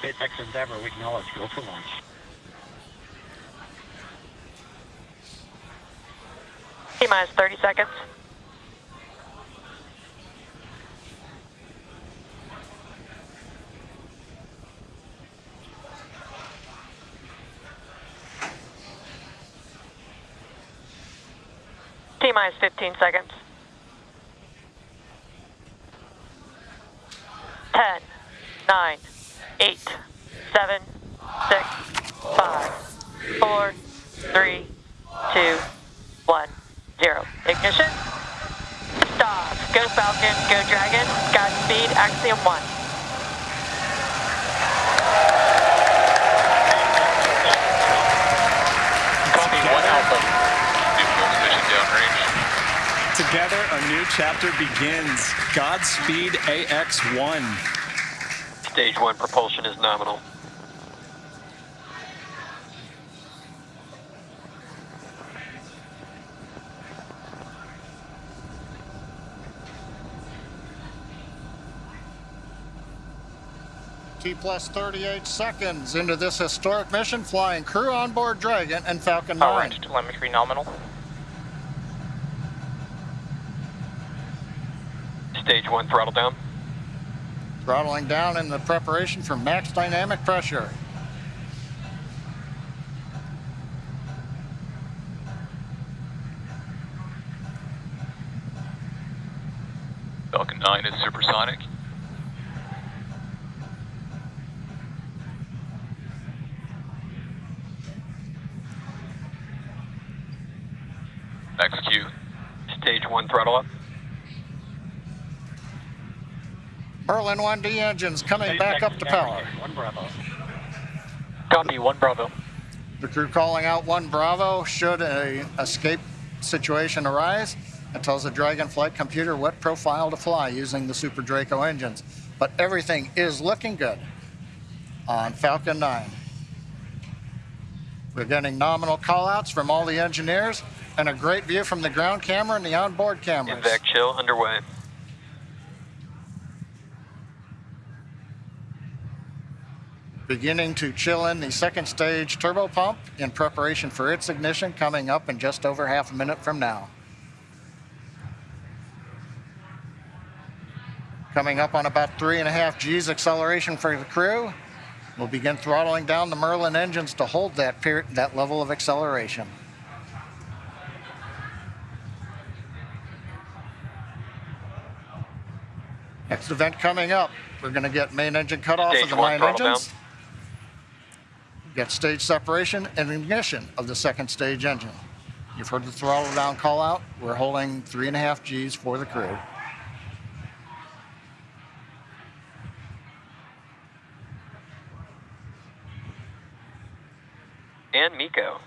SpaceX Endeavour, we acknowledge go for launch. T minus 30 seconds. T minus 15 seconds. 10, 9, 8, 7, 6, 5, 4, 3, 2, 1, 0. Ignition. Stop. Go Falcon, go Dragon. Godspeed, Axiom 1. Copy, one Alpha. Neutral mission downrange. Together, a new chapter begins. Godspeed AX1. Stage one propulsion is nominal. T plus 38 seconds into this historic mission, flying crew on board Dragon and Falcon 9. Power range telemetry nominal. Stage one throttle down. Throttling down in the preparation for max dynamic pressure. Falcon 9 is supersonic. XQ. Stage 1 throttle up. Merlin 1D engines coming back up to power. One Bravo. Copy, 1 Bravo. The crew calling out 1 Bravo should a escape situation arise. It tells the Dragon flight computer what profile to fly using the Super Draco engines. But everything is looking good on Falcon 9. We're getting nominal callouts from all the engineers and a great view from the ground camera and the onboard cameras. MVAC chill underway. Beginning to chill in the second stage turbo pump in preparation for its ignition coming up in just over half a minute from now. Coming up on about three and a half G's acceleration for the crew. We'll begin throttling down the Merlin engines to hold that, period, that level of acceleration. Next event coming up, we're going to get main engine cutoff Stage of the nine engines. Get stage separation and ignition of the second stage engine. You've heard the throttle down call out. We're holding three and a half G's for the crew. And MECO.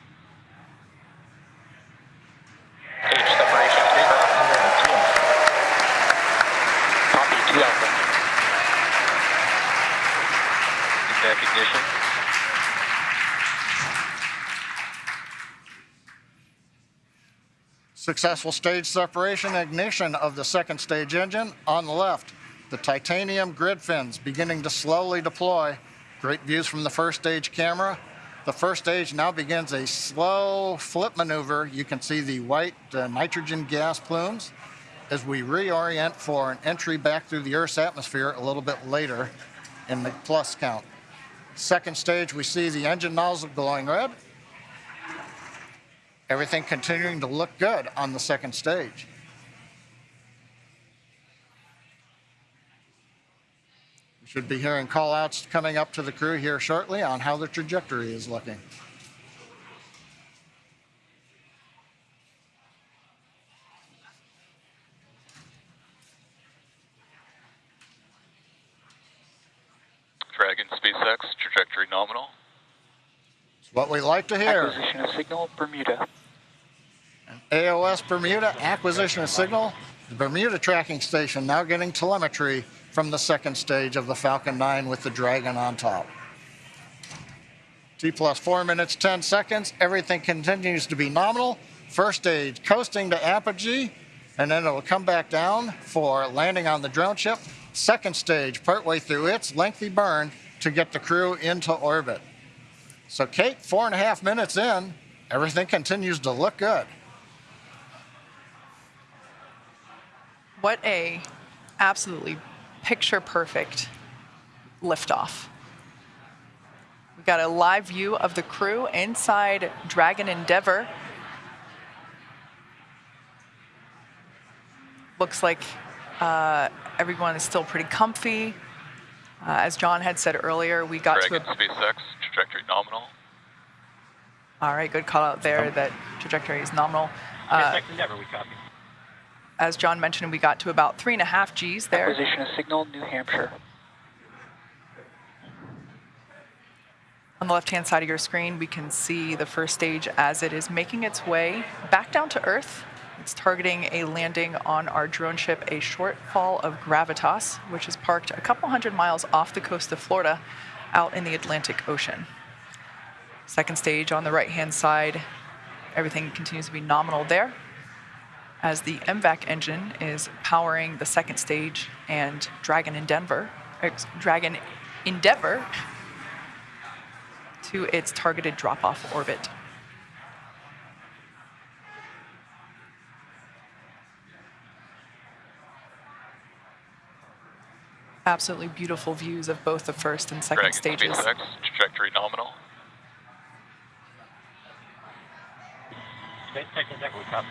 Stage separation three. Copy, 2 Alpha. MVAC ignition. Successful stage separation ignition of the second stage engine. On the left, the titanium grid fins beginning to slowly deploy. Great views from the first stage camera. The first stage now begins a slow flip maneuver. You can see the white uh, nitrogen gas plumes as we reorient for an entry back through the Earth's atmosphere a little bit later in the plus count. Second stage, we see the engine nozzle glowing red. Everything continuing to look good on the second stage. We should be hearing call outs coming up to the crew here shortly on how the trajectory is looking. Dragon SpaceX, trajectory nominal. It's what we like to hear. Acquisition of signal, Bermuda. AOS Bermuda acquisition of signal. The Bermuda tracking station now getting telemetry from the second stage of the Falcon 9 with the Dragon on top. T plus 4 minutes 10 seconds. Everything continues to be nominal. First stage coasting to apogee, and then it'll come back down for landing on the drone ship. Second stage, partway through its lengthy burn to get the crew into orbit. So, Kate, four and a half minutes in, everything continues to look good. What a absolutely picture perfect liftoff. We've got a live view of the crew inside Dragon Endeavour. Looks like uh, everyone is still pretty comfy. Uh, as John had said earlier, we got Dragon to a SpaceX, trajectory nominal. all right, good call out there. That trajectory is nominal. Uh, SpaceX Endeavor, we copy. As John mentioned, we got to about three and a half Gs there. Acquisition of signal, New Hampshire. On the left-hand side of your screen, we can see the first stage as it is making its way back down to Earth. It's targeting a landing on our drone ship, a shortfall of Gravitas, which is parked a couple hundred miles off the coast of Florida out in the Atlantic Ocean. Second stage on the right-hand side, everything continues to be nominal there as the MVAC engine is powering the second stage and Dragon Endeavor, ex- Dragon Endeavor to its targeted drop-off orbit. Absolutely beautiful views of both the first and second Dragon stages. SpaceX, trajectory nominal. SpaceX Endeavor, we copy.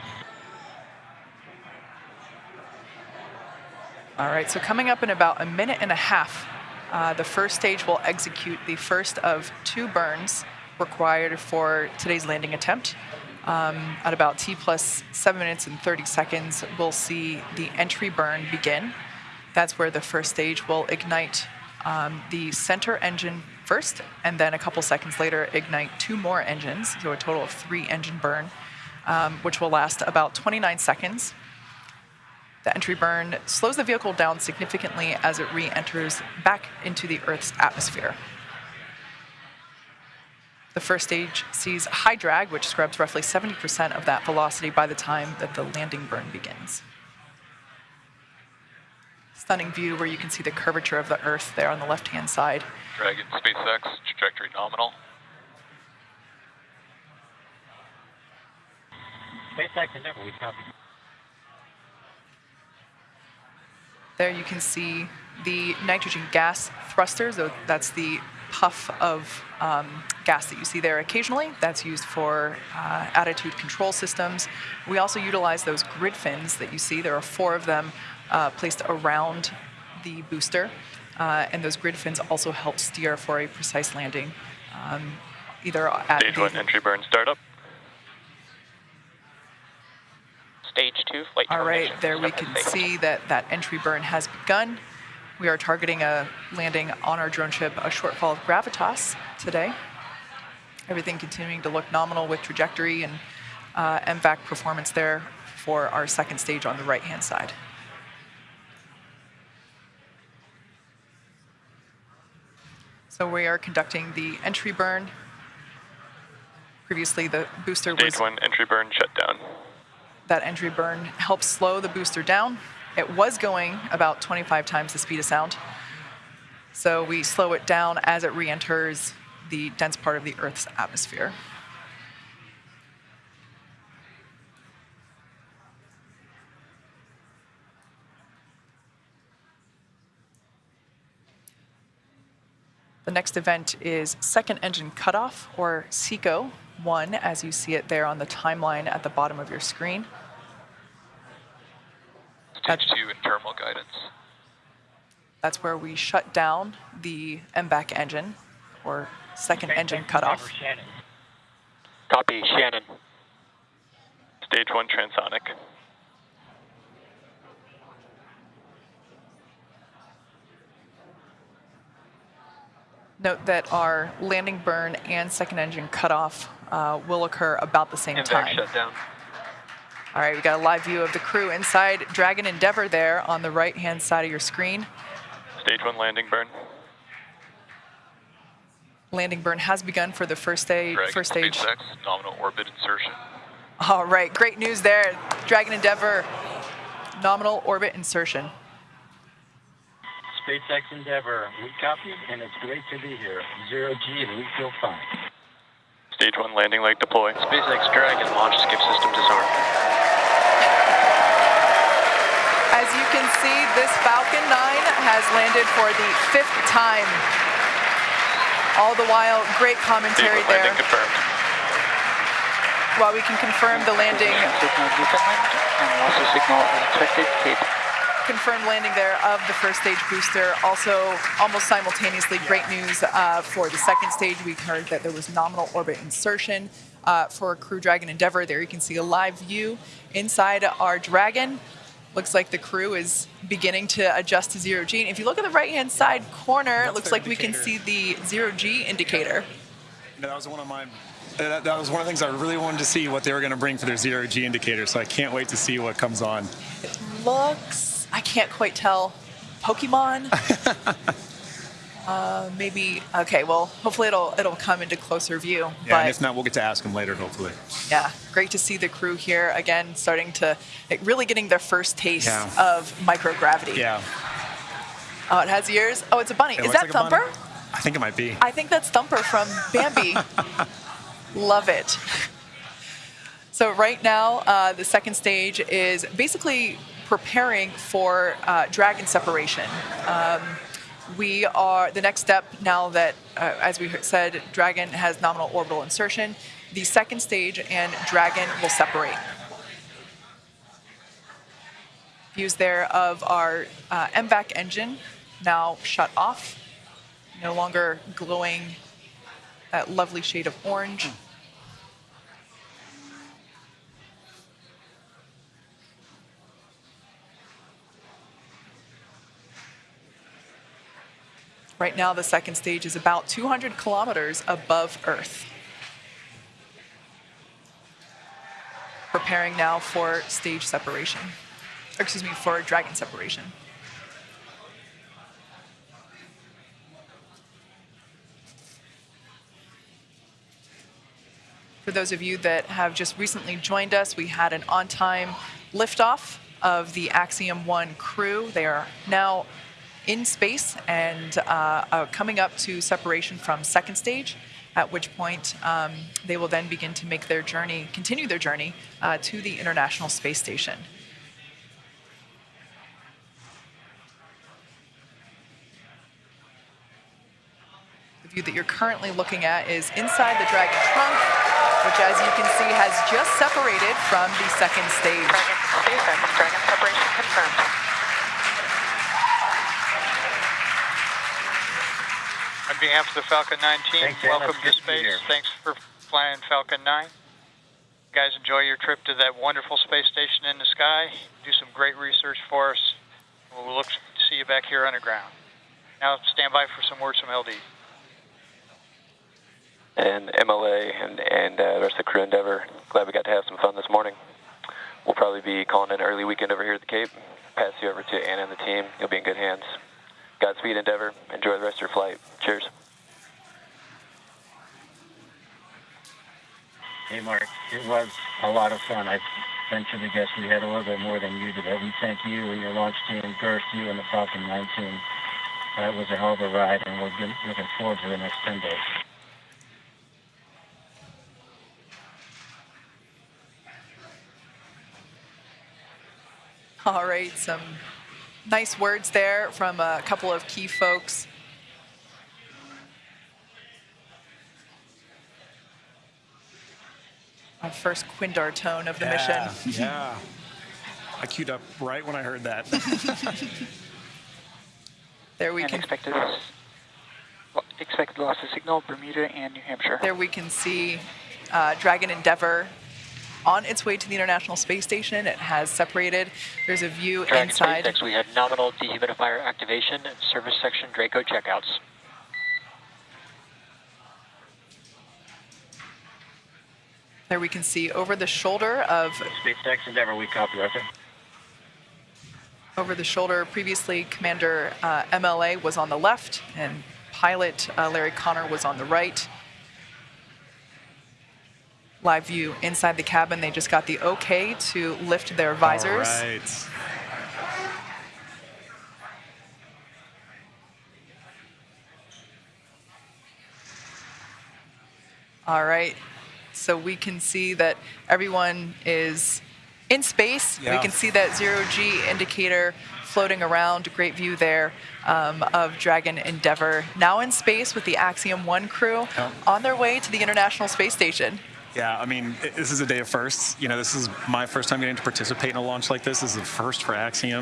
All right, so coming up in about a minute and a half, uh, the first stage will execute the first of two burns required for today's landing attempt. Um, at about T plus 7 minutes and 30 seconds, we'll see the entry burn begin. That's where the first stage will ignite um, the center engine first, and then a couple seconds later, ignite two more engines, so a total of three engine burn, um, which will last about 29 seconds. The entry burn slows the vehicle down significantly as it re-enters back into the Earth's atmosphere. The first stage sees high drag, which scrubs roughly 70% of that velocity by the time that the landing burn begins. Stunning view where you can see the curvature of the Earth there on the left-hand side. Dragon SpaceX, trajectory nominal. SpaceX Endeavor, we copy. There you can see the nitrogen gas thrusters. so That's the puff of um, gas that you see there occasionally. That's used for uh, attitude control systems. We also utilize those grid fins that you see. There are four of them uh, placed around the booster. Uh, and those grid fins also help steer for a precise landing, um, either at Stage the, one entry burn startup. Stage two, flight All right, there we can stage. see that that entry burn has begun. We are targeting a landing on our drone ship, a shortfall of Gravitas today. Everything continuing to look nominal with trajectory and uh, MVAC performance there for our second stage on the right-hand side. So we are conducting the entry burn. Previously, the booster was Stage one entry burn shutdown. That entry burn helps slow the booster down. It was going about 25 times the speed of sound. So we slow it down as it re-enters the dense part of the Earth's atmosphere. The next event is second engine cutoff, or SECO 1, as you see it there on the timeline at the bottom of your screen. Stage two internal guidance. That's where we shut down the MVAC engine, or second SpaceX engine cutoff. Shannon. Copy, Shannon. Stage one transonic. Note that our landing burn and second engine cutoff uh, will occur about the same time. shutdown. All right, we got a live view of the crew inside Dragon Endeavor there on the right-hand side of your screen. Stage one landing burn. Landing burn has begun for the first stage. Dragon First stage. SpaceX, nominal orbit insertion. All right, great news there. Dragon Endeavor, nominal orbit insertion. SpaceX Endeavor, we copy, and it's great to be here. Zero G, and we feel fine. Stage 1 landing leg deploy. SpaceX Dragon launch escape system disarmed. As you can see, this Falcon 9 has landed for the fifth time. All the while, great commentary 1 there. confirmed. While we can confirm the landing, Signal Newfoundland and loss of signal unexpected Cape. confirmed landing there of the first stage booster. Also, almost simultaneously, great news uh, for the second stage. We heard that there was nominal orbit insertion uh, for Crew Dragon Endeavor. There you can see a live view inside our Dragon. Looks like the crew is beginning to adjust to zero G. And if you look at the right-hand side corner, it looks like we can see the zero G indicator. That was one of my. That, that was one of the things I really wanted to see what they were going to bring for their zero G indicator. So I can't wait to see what comes on. looks I can't quite tell. Pokemon? uh, maybe okay, well hopefully it'll it'll come into closer view. Yeah, but and if not, we'll get to ask them later, hopefully. yeah, great to see the crew here again starting to like, really getting their first taste Yeah. of microgravity. Yeah. Oh, it has ears? Oh, it's a bunny. It Is that like. Thumper? I think it might be. I think that's Thumper from Bambi. Love it. So right now, uh, the second stage is basically preparing for uh, dragon separation. Um, we are the next step now that, uh, as we said, dragon has nominal orbital insertion. The second stage and dragon will separate. Views there of our uh, MVAC engine now shut off, no longer glowing that lovely shade of orange. Right now, the second stage is about 200 kilometers above Earth. Preparing now for stage separation. Excuse me, for dragon separation. For those of you that have just recently joined us, we had an on time liftoff of the Axiom 1 crew. They are now in space and uh, uh, coming up to separation from second stage, at which point um, they will then begin to make their journey, continue their journey uh, to the International Space Station. The view that you're currently looking at is inside the Dragon trunk, which as you can see has just separated from the second stage. Dragon Dragon separation confirmed. Behalf of the Falcon 9 team, Thanks, welcome to good to space. Thanks for flying Falcon 9. You guys enjoy your trip to that wonderful space station in the sky. Do some great research for us. We'll look to see you back here underground. Now stand by for some words from LD. And MLA and, and uh, the rest of the crew Endeavor, glad we got to have some fun this morning. We'll probably be calling it an early weekend over here at the Cape. Pass you over to Anna and the team. You'll be in good hands. Godspeed, Endeavor. Enjoy the rest of your flight. Hey, Mark, it was a lot of fun. I venture to guess we had a little bit more than you did. We thank you and your launch team, Girth, you and the Falcon 9 team. That was a hell of a ride, and we're looking forward to the next 10 days. All right, some nice words there from a couple of key folks. Our first Quindar tone of the yeah, mission. Yeah. I queued up right when I heard that. There we and can expected, expected loss of signal, Bermuda and New Hampshire. there we can see uh, Dragon Endeavour on its way to the International Space Station. It has separated. There's a view Dragon inside. SpaceX, we had nominal dehumidifier activation and service section Draco checkouts. There we can see over the shoulder of... SpaceX Endeavour, we copy, Arthur. Over the shoulder, previously Commander uh, MLA was on the left and pilot uh, Larry Connor was on the right. Live view inside the cabin. They just got the okay to lift their visors. All right. All right, so we can see that everyone is in space. We can see that zero G indicator floating around. Great view there um, of Dragon Endeavour. Now in space with the Axiom 1 crew Yeah. on their way to the International Space Station. Yeah, I mean, this is a day of firsts. You know, this is my first time getting to participate in a launch like this. This is the first for Axiom.